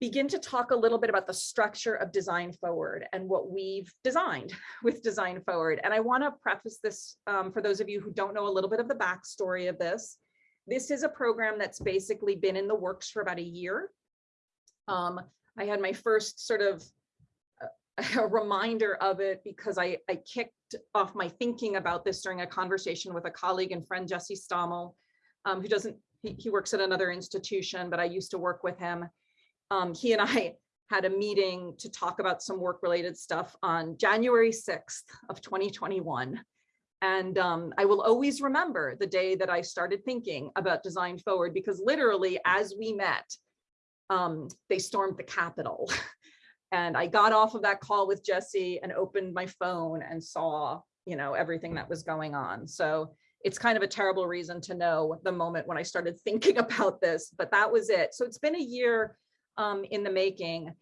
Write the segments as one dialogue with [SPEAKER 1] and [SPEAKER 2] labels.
[SPEAKER 1] begin to talk a little bit about the structure of Design Forward and what we've designed with Design Forward. And I want to preface this um, for those of you who don't know a little bit of the backstory of this. This is a program that's basically been in the works for about a year. Um, I had my first sort of uh, a reminder of it because I, I kicked off my thinking about this during a conversation with a colleague and friend, Jesse Stommel, um, who doesn't, he, he works at another institution, but I used to work with him um, he and I had a meeting to talk about some work related stuff on January 6th of 2021. And um, I will always remember the day that I started thinking about design forward because literally as we met, um, they stormed the Capitol. and I got off of that call with Jesse and opened my phone and saw, you know, everything that was going on. So it's kind of a terrible reason to know the moment when I started thinking about this, but that was it. So it's been a year um, in the making.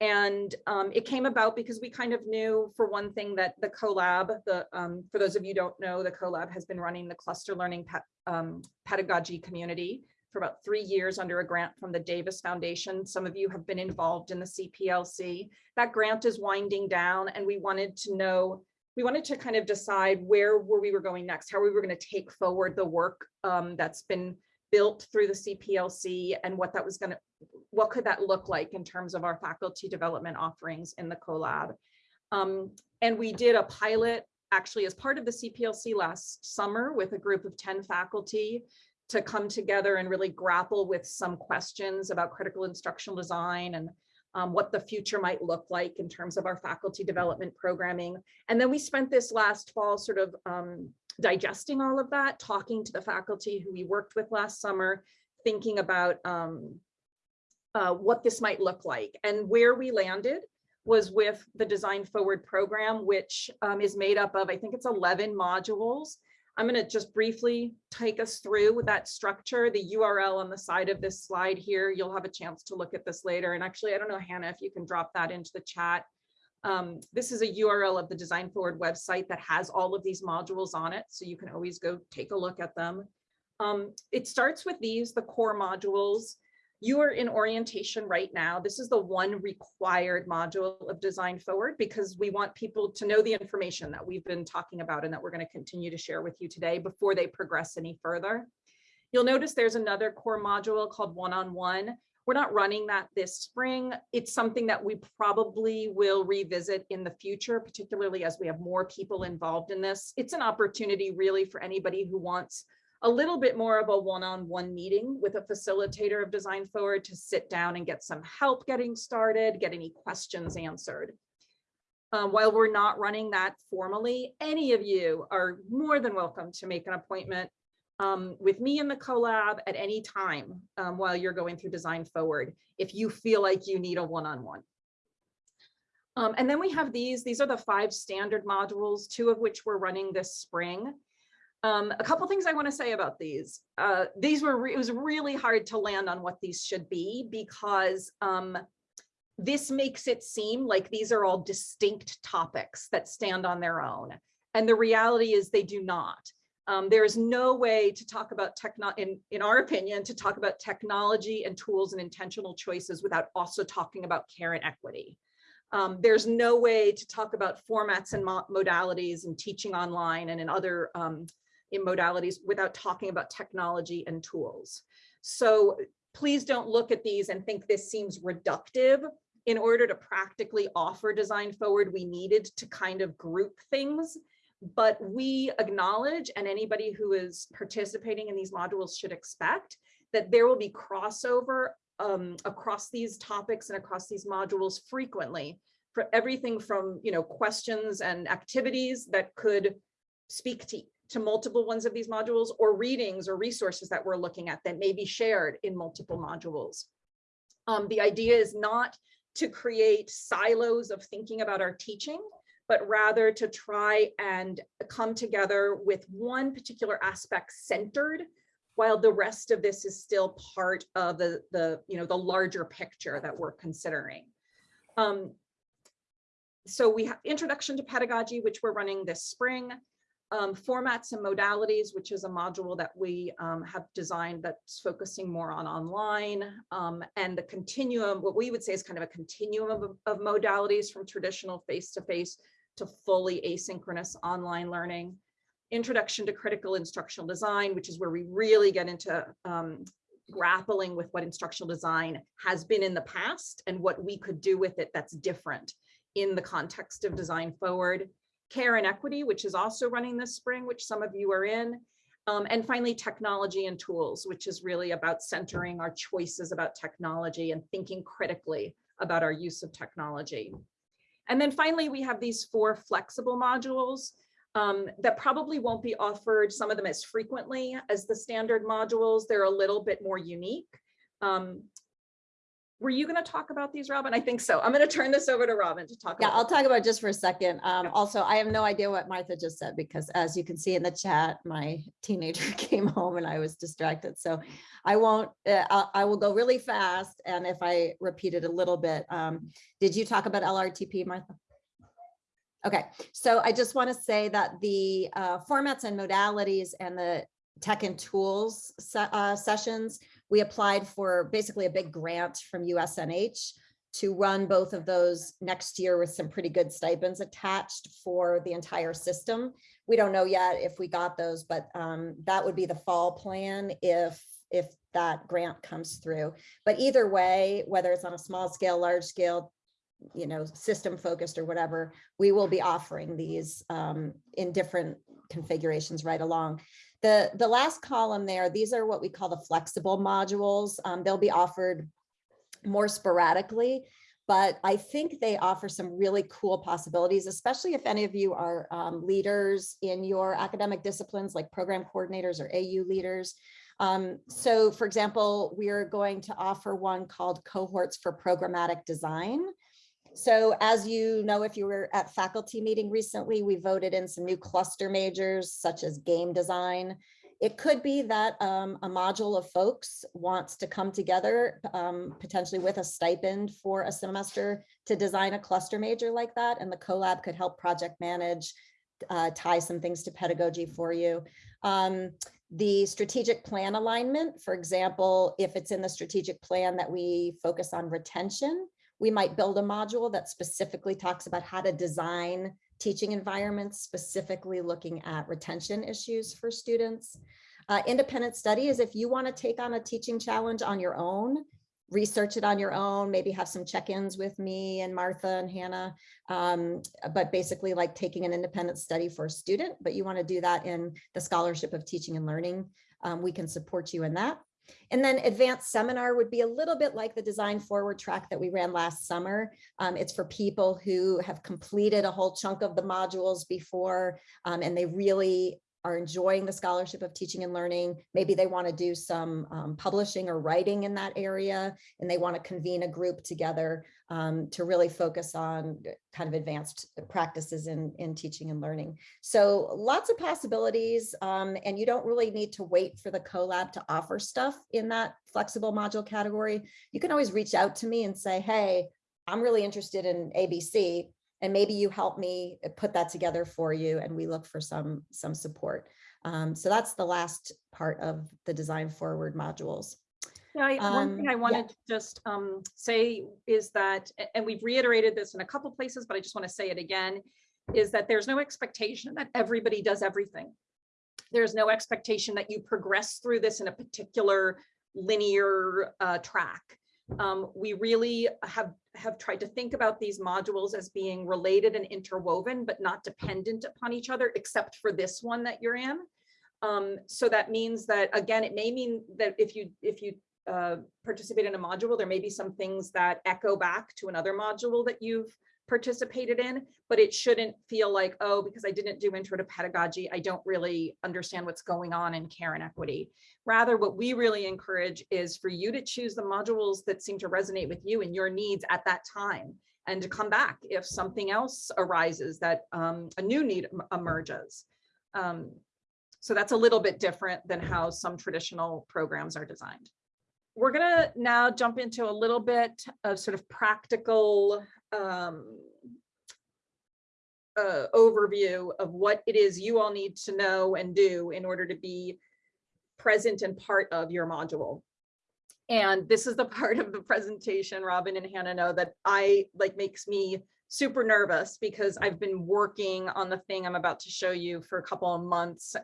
[SPEAKER 1] And um, it came about because we kind of knew for one thing that the CoLab, the, um, for those of you don't know, the CoLab has been running the cluster learning um, pedagogy community for about three years under a grant from the Davis Foundation. Some of you have been involved in the CPLC. That grant is winding down and we wanted to know, we wanted to kind of decide where were we were going next, how we were going to take forward the work um, that's been built through the CPLC and what that was going to, what could that look like in terms of our faculty development offerings in the CoLab. Um, and we did a pilot actually as part of the CPLC last summer with a group of 10 faculty to come together and really grapple with some questions about critical instructional design and um, what the future might look like in terms of our faculty development programming. And then we spent this last fall sort of um, digesting all of that, talking to the faculty who we worked with last summer, thinking about um, uh, what this might look like. And where we landed was with the Design Forward program, which um, is made up of, I think it's 11 modules. I'm going to just briefly take us through that structure, the URL on the side of this slide here. You'll have a chance to look at this later. And actually, I don't know, Hannah, if you can drop that into the chat. Um, this is a URL of the Design Forward website that has all of these modules on it, so you can always go take a look at them. Um, it starts with these, the core modules. You are in orientation right now. This is the one required module of Design Forward because we want people to know the information that we've been talking about and that we're going to continue to share with you today before they progress any further. You'll notice there's another core module called one-on-one. -on -one. We're not running that this spring. It's something that we probably will revisit in the future, particularly as we have more people involved in this. It's an opportunity really for anybody who wants a little bit more of a one-on-one -on -one meeting with a facilitator of Design Forward to sit down and get some help getting started, get any questions answered. Um, while we're not running that formally, any of you are more than welcome to make an appointment um, with me in the CoLab at any time um, while you're going through Design Forward, if you feel like you need a one-on-one. -on -one. um, and then we have these, these are the five standard modules, two of which we're running this spring. Um, a couple things I want to say about these. Uh, these were, it was really hard to land on what these should be because um, this makes it seem like these are all distinct topics that stand on their own. And the reality is they do not. Um, there is no way to talk about techno in, in our opinion, to talk about technology and tools and intentional choices without also talking about care and equity. Um, there's no way to talk about formats and mo modalities and teaching online and in other um, in modalities without talking about technology and tools. So please don't look at these and think this seems reductive. In order to practically offer design forward, we needed to kind of group things but we acknowledge and anybody who is participating in these modules should expect that there will be crossover um, across these topics and across these modules frequently for everything from you know questions and activities that could speak to, to multiple ones of these modules or readings or resources that we're looking at that may be shared in multiple modules. Um, the idea is not to create silos of thinking about our teaching, but rather to try and come together with one particular aspect centered while the rest of this is still part of the, the, you know, the larger picture that we're considering. Um, so we have introduction to pedagogy, which we're running this spring. Um, formats and modalities, which is a module that we um, have designed that's focusing more on online um, and the continuum, what we would say is kind of a continuum of, of modalities from traditional face-to-face to fully asynchronous online learning. Introduction to critical instructional design, which is where we really get into um, grappling with what instructional design has been in the past and what we could do with it that's different in the context of design forward care and equity, which is also running this spring, which some of you are in. Um, and finally, technology and tools, which is really about centering our choices about technology and thinking critically about our use of technology. And then finally, we have these four flexible modules um, that probably won't be offered, some of them as frequently as the standard modules. They're a little bit more unique. Um, were you going to talk about these, Robin? I think so. I'm going to turn this over to Robin to talk.
[SPEAKER 2] Yeah,
[SPEAKER 1] about
[SPEAKER 2] I'll talk about it just for a second. Um, also, I have no idea what Martha just said because as you can see in the chat, my teenager came home and I was distracted. So I won't, uh, I, I will go really fast. And if I repeat it a little bit, um, did you talk about LRTP, Martha? Okay, so I just want to say that the uh, formats and modalities and the tech and tools uh, sessions, we applied for basically a big grant from USNH to run both of those next year with some pretty good stipends attached for the entire system. We don't know yet if we got those, but um, that would be the fall plan if if that grant comes through. But either way, whether it's on a small scale, large scale, you know, system focused or whatever, we will be offering these um, in different configurations right along. The, the last column there, these are what we call the flexible modules. Um, they'll be offered more sporadically, but I think they offer some really cool possibilities, especially if any of you are um, leaders in your academic disciplines like program coordinators or AU leaders. Um, so for example, we're going to offer one called cohorts for programmatic design. So as you know, if you were at faculty meeting recently, we voted in some new cluster majors such as game design. It could be that um, a module of folks wants to come together um, potentially with a stipend for a semester to design a cluster major like that. And the CoLab could help project manage, uh, tie some things to pedagogy for you. Um, the strategic plan alignment, for example, if it's in the strategic plan that we focus on retention, we might build a module that specifically talks about how to design teaching environments, specifically looking at retention issues for students. Uh, independent study is if you want to take on a teaching challenge on your own, research it on your own, maybe have some check-ins with me and Martha and Hannah, um, but basically like taking an independent study for a student, but you want to do that in the scholarship of teaching and learning. Um, we can support you in that. And then advanced seminar would be a little bit like the design forward track that we ran last summer. Um, it's for people who have completed a whole chunk of the modules before um, and they really are enjoying the scholarship of teaching and learning. Maybe they want to do some um, publishing or writing in that area and they want to convene a group together um, to really focus on kind of advanced practices in, in teaching and learning. So lots of possibilities um, and you don't really need to wait for the CoLab to offer stuff in that flexible module category. You can always reach out to me and say, hey, I'm really interested in ABC and maybe you help me put that together for you and we look for some some support. Um, so that's the last part of the design forward modules.
[SPEAKER 1] Yeah, I- one thing
[SPEAKER 2] Um,
[SPEAKER 1] I
[SPEAKER 2] yeah.
[SPEAKER 1] wanted to just um, say is that, and we've reiterated this in a couple places, but I just want to say it again, is that there's no expectation that everybody does everything. There's no expectation that you progress through this in a particular linear uh, track. Um, we really have have tried to think about these modules as being related and interwoven, but not dependent upon each other, except for this one that you're in. Um, so that means that, again, it may mean that if you if you uh, participate in a module, there may be some things that echo back to another module that you've participated in, but it shouldn't feel like, oh, because I didn't do intro to pedagogy, I don't really understand what's going on in care and equity. Rather, what we really encourage is for you to choose the modules that seem to resonate with you and your needs at that time and to come back if something else arises that um, a new need emerges. Um, so that's a little bit different than how some traditional programs are designed. We're gonna now jump into a little bit of sort of practical um, uh, overview of what it is you all need to know and do in order to be present and part of your module. And this is the part of the presentation, Robin and Hannah know that I like makes me super nervous because I've been working on the thing I'm about to show you for a couple of months.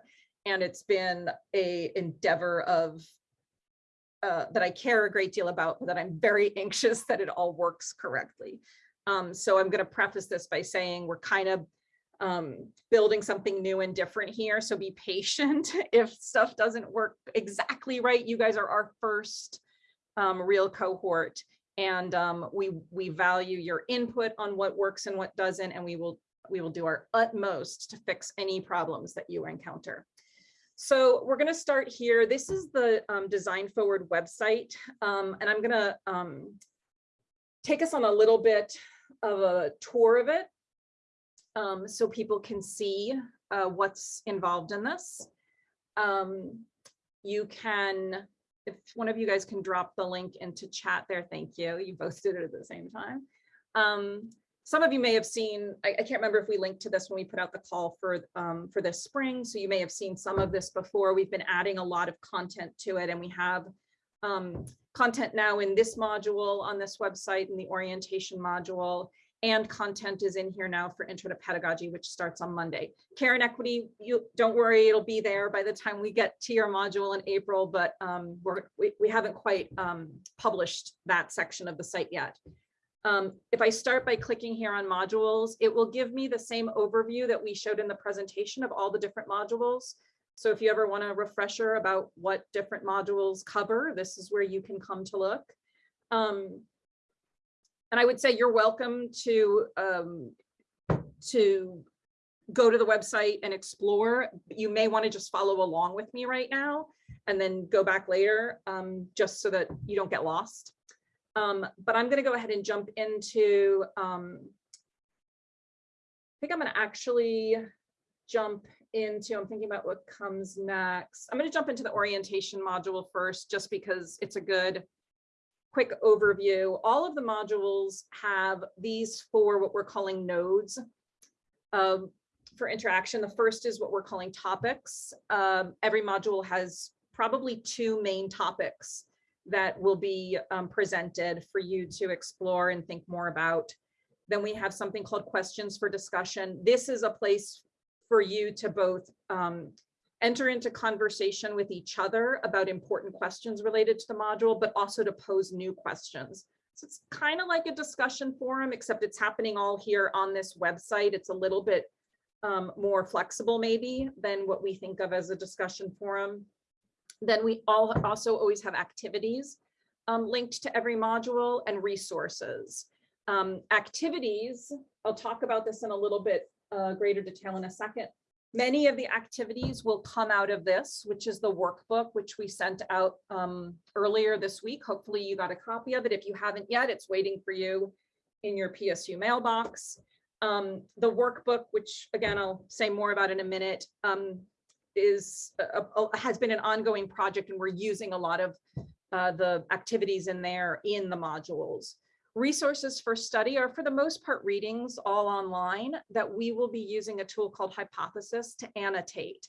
[SPEAKER 1] And it's been a endeavor of uh, that I care a great deal about, but that I'm very anxious that it all works correctly. Um, so I'm going to preface this by saying we're kind of um, building something new and different here. So be patient if stuff doesn't work exactly right. You guys are our first um, real cohort and um, we we value your input on what works and what doesn't, and we will we will do our utmost to fix any problems that you encounter. So we're going to start here. This is the um, Design Forward website, um, and I'm going to um, take us on a little bit of a tour of it um, so people can see uh, what's involved in this. Um, you can, if one of you guys can drop the link into chat there, thank you. You both did it at the same time. Um, some of you may have seen, I, I, can't remember if we linked to this when we put out the call for, um, for this spring. So you may have seen some of this before. We've been adding a lot of content to it and we have um, content now in this module on this website in the orientation module and content is in here now for intro to pedagogy, which starts on Monday. Care and equity, you don't worry, it'll be there by the time we get to your module in April, but um, we, we haven't quite um, published that section of the site yet. Um, if I start by clicking here on modules, it will give me the same overview that we showed in the presentation of all the different modules. So if you ever want a refresher about what different modules cover, this is where you can come to look. Um, and I would say you're welcome to um, to go to the website and explore. You may want to just follow along with me right now and then go back later um, just so that you don't get lost. Um, but I'm going to go ahead and jump into, um, I think I'm going to actually jump into, I'm thinking about what comes next. I'm going to jump into the orientation module first, just because it's a good quick overview. All of the modules have these four, what we're calling nodes um, for interaction. The first is what we're calling topics. Um, every module has probably two main topics that will be um, presented for you to explore and think more about. Then we have something called questions for discussion. This is a place for you to both um, enter into conversation with each other about important questions related to the module, but also to pose new questions. So it's kind of like a discussion forum, except it's happening all here on this website. It's a little bit um, more flexible maybe than what we think of as a discussion forum. Then we all also always have activities um, linked to every module and resources. Um, activities, I'll talk about this in a little bit uh, greater detail in a second, Many of the activities will come out of this, which is the workbook, which we sent out um, earlier this week. Hopefully you got a copy of it. If you haven't yet, it's waiting for you in your PSU mailbox. Um, the workbook, which again, I'll say more about in a minute, um, is a, a, has been an ongoing project and we're using a lot of uh, the activities in there in the modules. Resources for study are for the most part readings all online that we will be using a tool called Hypothesis to annotate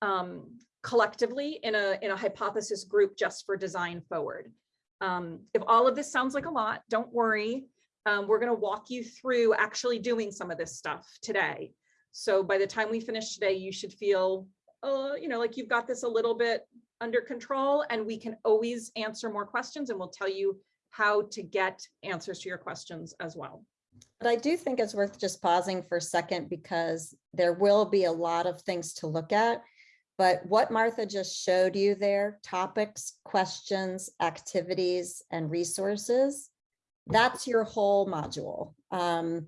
[SPEAKER 1] um, collectively in a, in a hypothesis group just for design forward. Um, if all of this sounds like a lot, don't worry. Um, we're going to walk you through actually doing some of this stuff today. So by the time we finish today, you should feel, uh, you know, like you've got this a little bit under control and we can always answer more questions and we'll tell you how to get answers to your questions as well.
[SPEAKER 2] But I do think it's worth just pausing for a second because there will be a lot of things to look at. But what Martha just showed you there, topics, questions, activities, and resources, that's your whole module. Um,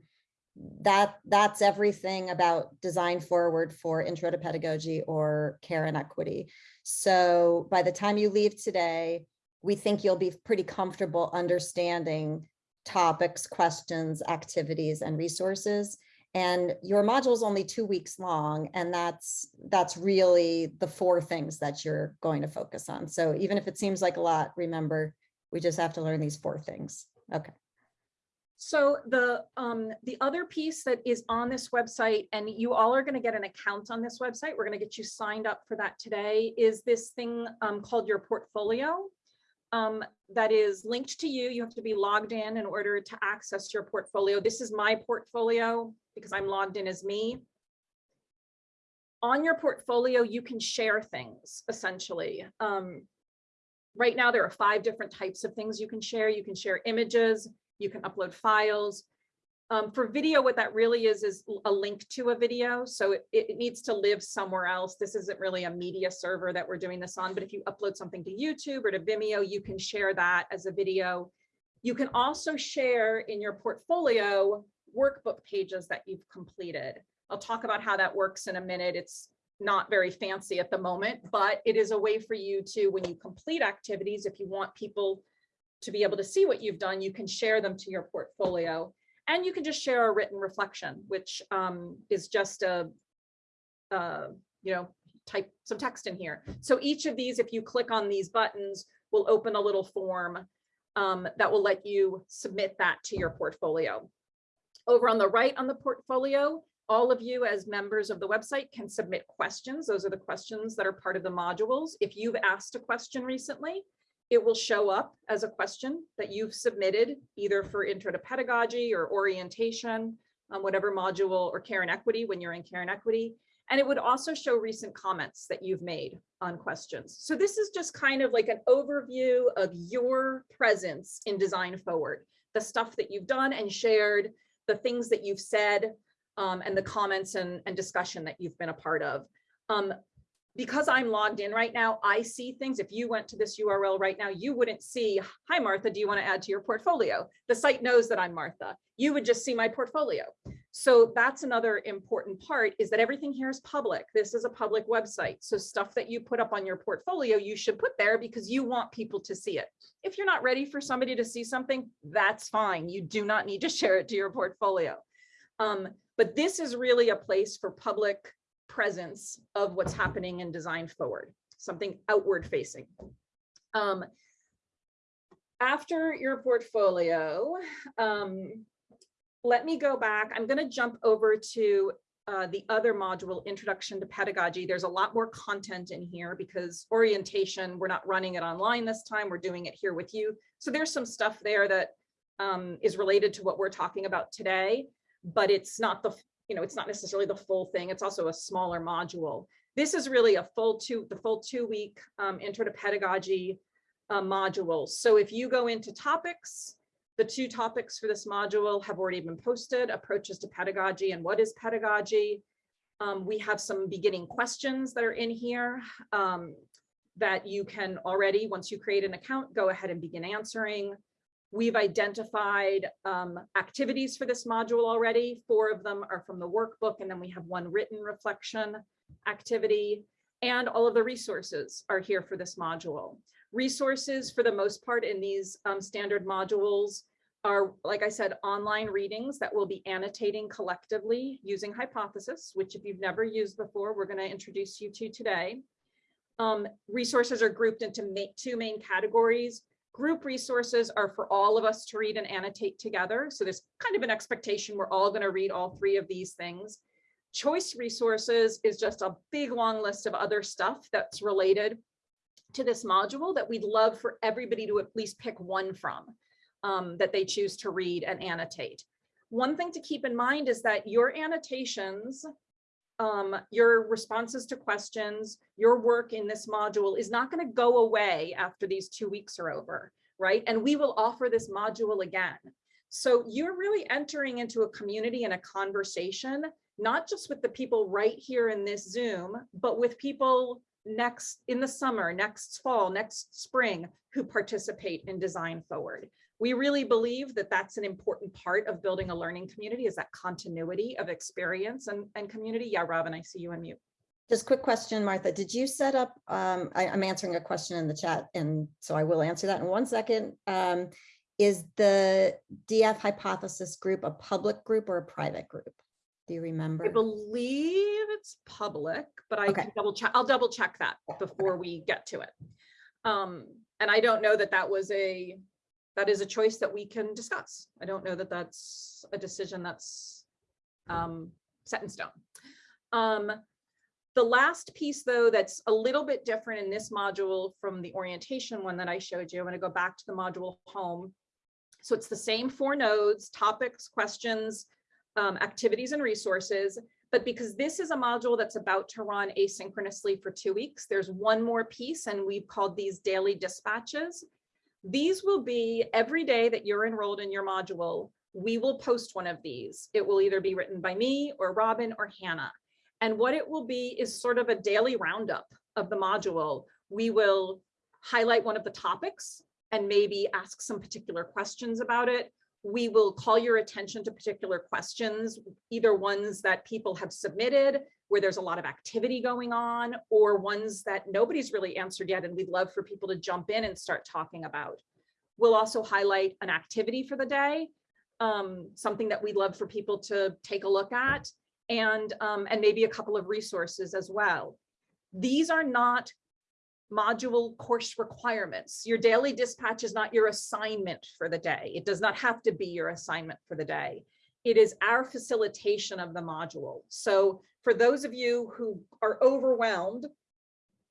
[SPEAKER 2] that that's everything about design forward for intro to pedagogy or care and equity. So by the time you leave today, we think you'll be pretty comfortable understanding topics, questions, activities, and resources. And your module is only two weeks long, and that's that's really the four things that you're going to focus on. So even if it seems like a lot, remember, we just have to learn these four things. Okay.
[SPEAKER 1] So the, um, the other piece that is on this website, and you all are gonna get an account on this website, we're gonna get you signed up for that today, is this thing, um, called your portfolio. Um, that is linked to you. You have to be logged in in order to access your portfolio. This is my portfolio because I'm logged in as me. On your portfolio, you can share things essentially. Um, right now, there are five different types of things you can share. You can share images, you can upload files. Um, for video, what that really is, is a link to a video. So it, it needs to live somewhere else. This isn't really a media server that we're doing this on, but if you upload something to YouTube or to Vimeo, you can share that as a video. You can also share in your portfolio workbook pages that you've completed. I'll talk about how that works in a minute. It's not very fancy at the moment, but it is a way for you to, when you complete activities, if you want people to be able to see what you've done, you can share them to your portfolio. And you can just share a written reflection, which um, is just a, you know, type some text in here. So each of these, if you click on these buttons, will open a little form um, that will let you submit that to your portfolio. Over on the right on the portfolio, all of you as members of the website can submit questions. Those are the questions that are part of the modules. If you've asked a question recently, it will show up as a question that you've submitted either for intro to pedagogy or orientation, um, whatever module or care and equity when you're in care and equity. And it would also show recent comments that you've made on questions. So this is just kind of like an overview of your presence in Design Forward, the stuff that you've done and shared, the things that you've said, um, and the comments and, and discussion that you've been a part of. Um, because I'm logged in right now, I see things. If you went to this URL right now, you wouldn't see, hi, Martha, do you want to add to your portfolio? The site knows that I'm Martha. You would just see my portfolio. So that's another important part is that everything here is public. This is a public website. So stuff that you put up on your portfolio, you should put there because you want people to see it. If you're not ready for somebody to see something, that's fine. You do not need to share it to your portfolio. Um, but this is really a place for public presence of what's happening in design forward, something outward facing. Um, after your portfolio, um, let me go back. I'm going to jump over to uh, the other module, Introduction to Pedagogy. There's a lot more content in here because orientation, we're not running it online this time. We're doing it here with you. So there's some stuff there that um, is related to what we're talking about today, but it's not the you know, it's not necessarily the full thing. It's also a smaller module. This is really a full two, the full two week um, intro to pedagogy uh, module. So if you go into topics, the two topics for this module have already been posted, approaches to pedagogy and what is pedagogy. Um, we have some beginning questions that are in here um, that you can already, once you create an account, go ahead and begin answering. We've identified um, activities for this module already. Four of them are from the workbook, and then we have one written reflection activity. And all of the resources are here for this module. Resources, for the most part, in these um, standard modules are, like I said, online readings that we'll be annotating collectively using Hypothesis, which if you've never used before, we're going to introduce you to today. Um, resources are grouped into ma two main categories. Group resources are for all of us to read and annotate together. So there's kind of an expectation we're all going to read all three of these things. Choice resources is just a big long list of other stuff that's related to this module that we'd love for everybody to at least pick one from um, that they choose to read and annotate. One thing to keep in mind is that your annotations um, your responses to questions, your work in this module is not going to go away after these two weeks are over, right? And we will offer this module again. So you're really entering into a community and a conversation, not just with the people right here in this Zoom, but with people next in the summer, next fall, next spring, who participate in Design Forward we really believe that that's an important part of building a learning community is that continuity of experience and, and community. Yeah, Robin, I see you on mute.
[SPEAKER 2] Just quick question, Martha, did you set up, um, I, am answering a question in the chat and so I will answer that in one second. Um, is the DF hypothesis group a public group or a private group? Do you remember?
[SPEAKER 1] I believe it's public, but I
[SPEAKER 2] Okay.
[SPEAKER 1] can double check. I'll double check that before we get to it. Um, and I don't know that that was a that is a choice that we can discuss. I don't know that that's a decision that's um, set in stone. Um, the last piece, though, that's a little bit different in this module from the orientation one that I showed you, I'm going to go back to the module home. So it's the same four nodes, topics, questions, um, activities and resources. But because this is a module that's about to run asynchronously for two weeks, there's one more piece and we've called these daily dispatches. These will be every day that you're enrolled in your module, we will post one of these. It will either be written by me or Robin or Hannah. And what it will be is sort of a daily roundup of the module. We will highlight one of the topics and maybe ask some particular questions about it. We will call your attention to particular questions, either ones that people have submitted where there's a lot of activity going on or ones that nobody's really answered yet and we'd love for people to jump in and start talking about. We'll also highlight an activity for the day, um, something that we'd love for people to take a look at and, um, and maybe a couple of resources as well. These are not module course requirements. Your daily dispatch is not your assignment for the day. It does not have to be your assignment for the day. It is our facilitation of the module. So for those of you who are overwhelmed,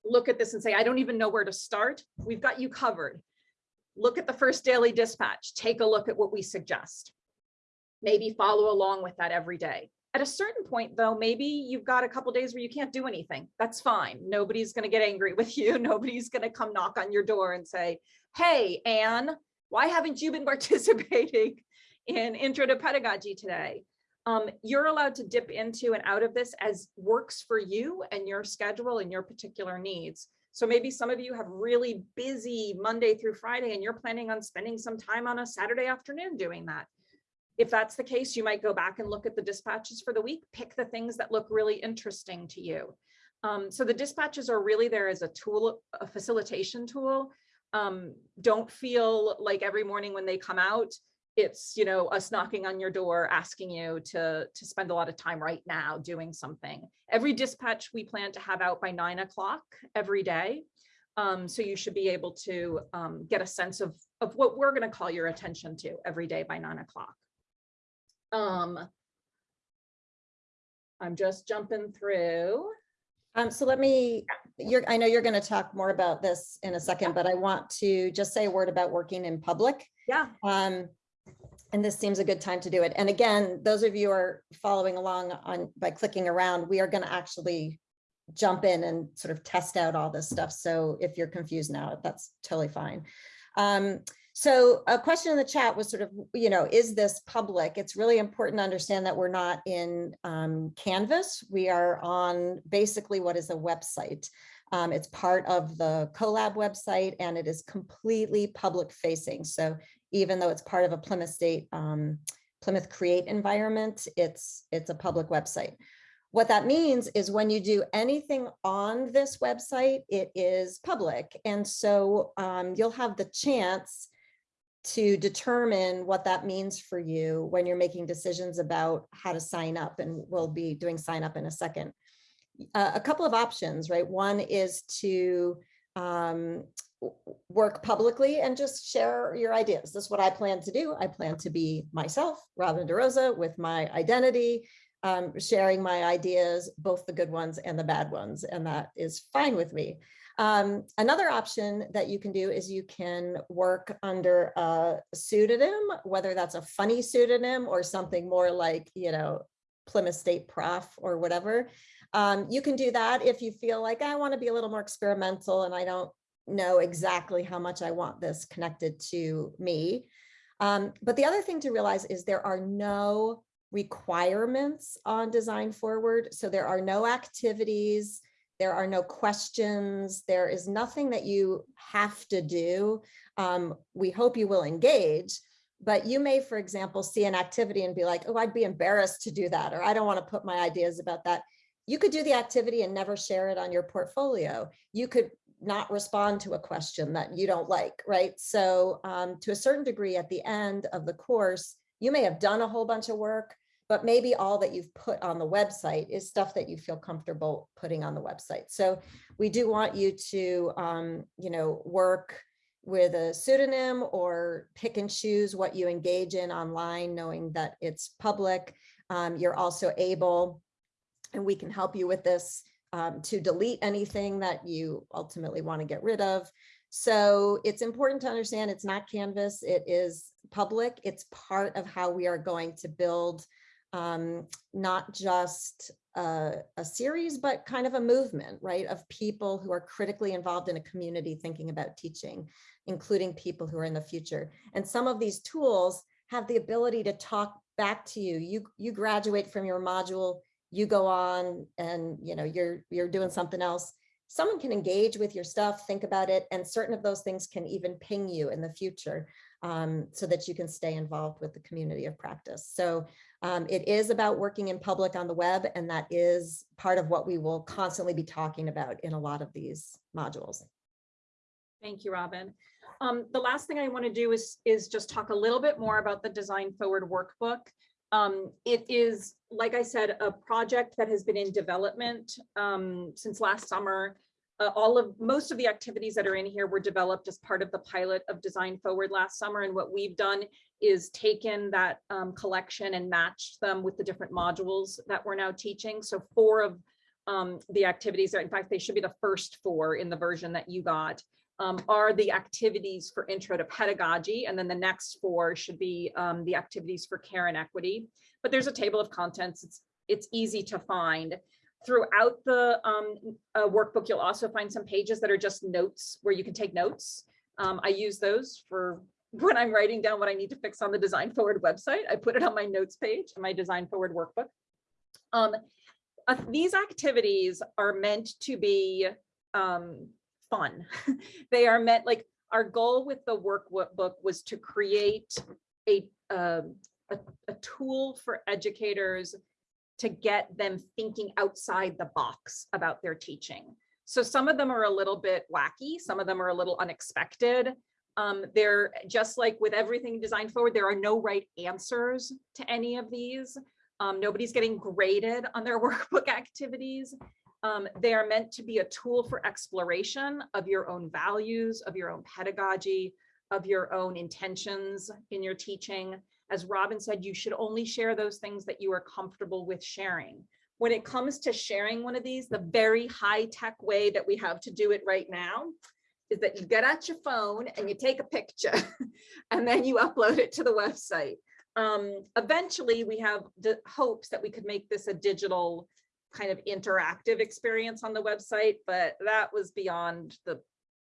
[SPEAKER 1] look at this and say, I don't even know where to start. We've got you covered. Look at the first daily dispatch. Take a look at what we suggest. Maybe follow along with that every day. At a certain point, though, maybe you've got a couple days where you can't do anything. That's fine. Nobody's going to get angry with you. Nobody's going to come knock on your door and say, hey, Anne, why haven't you been participating in Intro to Pedagogy today? Um, you're allowed to dip into and out of this as works for you and your schedule and your particular needs. So maybe some of you have really busy Monday through Friday and you're planning on spending some time on a Saturday afternoon doing that. If that's the case, you might go back and look at the dispatches for the week, pick the things that look really interesting to you. Um, so the dispatches are really there as a tool, a facilitation tool. Um, don't feel like every morning when they come out, it's, you know, us knocking on your door, asking you to, to spend a lot of time right now doing something. Every dispatch we plan to have out by nine o'clock every day. Um, so you should be able to um, get a sense of, of what we're going to call your attention to every day by nine o'clock. Um, I'm just jumping through.
[SPEAKER 2] Um, so let me, you're, I know you're going to talk more about this in a second, but I want to just say a word about working in public.
[SPEAKER 1] Yeah,
[SPEAKER 2] Um, and this seems a good time to do it. And again, those of you who are following along on by clicking around, we are going to actually jump in and sort of test out all this stuff. So if you're confused now, that's totally fine. Um, so a question in the chat was sort of, you know, is this public? It's really important to understand that we're not in um, Canvas. We are on basically what is a website. Um, it's part of the CoLab website and it is completely public facing. So even though it's part of a Plymouth State um, Plymouth Create environment, it's, it's a public website. What that means is when you do anything on this website, it is public. And so um, you'll have the chance to determine what that means for you when you're making decisions about how to sign up. And we'll be doing sign up in a second. Uh, a couple of options, right? One is to um, work publicly and just share your ideas. This is what I plan to do. I plan to be myself, Robin DeRosa, with my identity, um, sharing my ideas, both the good ones and the bad ones, and that is fine with me. Um, another option that you can do is you can work under a pseudonym, whether that's a funny pseudonym or something more like, you know, Plymouth State Prof or whatever. Um, you can do that if you feel like I want to be a little more experimental and I don't know exactly how much I want this connected to me. Um, but the other thing to realize is there are no requirements on Design Forward. So there are no activities, there are no questions, there is nothing that you have to do. Um, we hope you will engage, but you may, for example, see an activity and be like, oh, I'd be embarrassed to do that, or I don't want to put my ideas about that. You could do the activity and never share it on your portfolio. You could not respond to a question that you don't like, right? So um, to a certain degree at the end of the course, you may have done a whole bunch of work, but maybe all that you've put on the website is stuff that you feel comfortable putting on the website. So we do want you to, um, you know, work with a pseudonym or pick and choose what you engage in online, knowing that it's public. Um, you're also able, and we can help you with this, um, to delete anything that you ultimately want to get rid of. So it's important to understand it's not Canvas, it is public. It's part of how we are going to build um, not just a, a series, but kind of a movement, right, of people who are critically involved in a community thinking about teaching, including people who are in the future. And some of these tools have the ability to talk back to you. You, you graduate from your module, you go on and, you know, you're, you're doing something else. Someone can engage with your stuff, think about it, and certain of those things can even ping you in the future um, so that you can stay involved with the community of practice. So um, it is about working in public on the web, and that is part of what we will constantly be talking about in a lot of these modules.
[SPEAKER 1] Thank you, Robin. Um, the last thing I want to do is, is just talk a little bit more about the Design Forward workbook. Um, it is, like I said, a project that has been in development um, since last summer. Uh, all of, most of the activities that are in here were developed as part of the pilot of Design Forward last summer. And what we've done is taken that um, collection and matched them with the different modules that we're now teaching. So four of um, the activities, are, in fact, they should be the first four in the version that you got, um, are the activities for intro to pedagogy. And then the next four should be um, the activities for care and equity. But there's a table of contents. It's, it's easy to find. Throughout the um, uh, workbook, you'll also find some pages that are just notes where you can take notes. Um, I use those for when I'm writing down what I need to fix on the Design Forward website. I put it on my notes page, in my Design Forward workbook. Um, uh, these activities are meant to be um, fun. they are meant like our goal with the workbook was to create a, um, a, a tool for educators to get them thinking outside the box about their teaching. So some of them are a little bit wacky, some of them are a little unexpected. Um, they're just like with everything designed forward, there are no right answers to any of these. Um, nobody's getting graded on their workbook activities. Um, they are meant to be a tool for exploration of your own values, of your own pedagogy, of your own intentions in your teaching. As Robin said, you should only share those things that you are comfortable with sharing. When it comes to sharing one of these, the very high tech way that we have to do it right now is that you get out your phone and you take a picture and then you upload it to the website. Um, eventually, we have the hopes that we could make this a digital kind of interactive experience on the website, but that was beyond the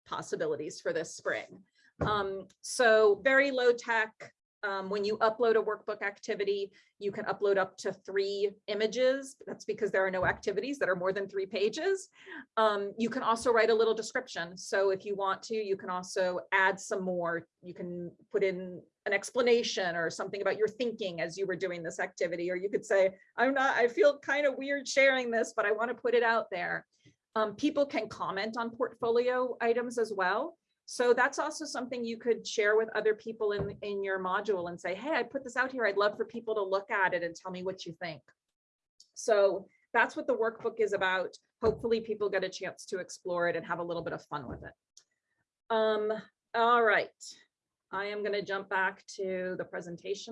[SPEAKER 1] possibilities for this spring. Um, so very low tech. Um, when you upload a workbook activity, you can upload up to three images. That's because there are no activities that are more than three pages. Um, you can also write a little description. So if you want to, you can also add some more. You can put in an explanation or something about your thinking as you were doing this activity, or you could say, I'm not, I feel kind of weird sharing this, but I want to put it out there. Um, people can comment on portfolio items as well. So that's also something you could share with other people in, in your module and say, hey, I put this out here. I'd love for people to look at it and tell me what you think. So that's what the workbook is about. Hopefully people get a chance to explore it and have a little bit of fun with it. Um, all right. I am going to jump back to the presentation.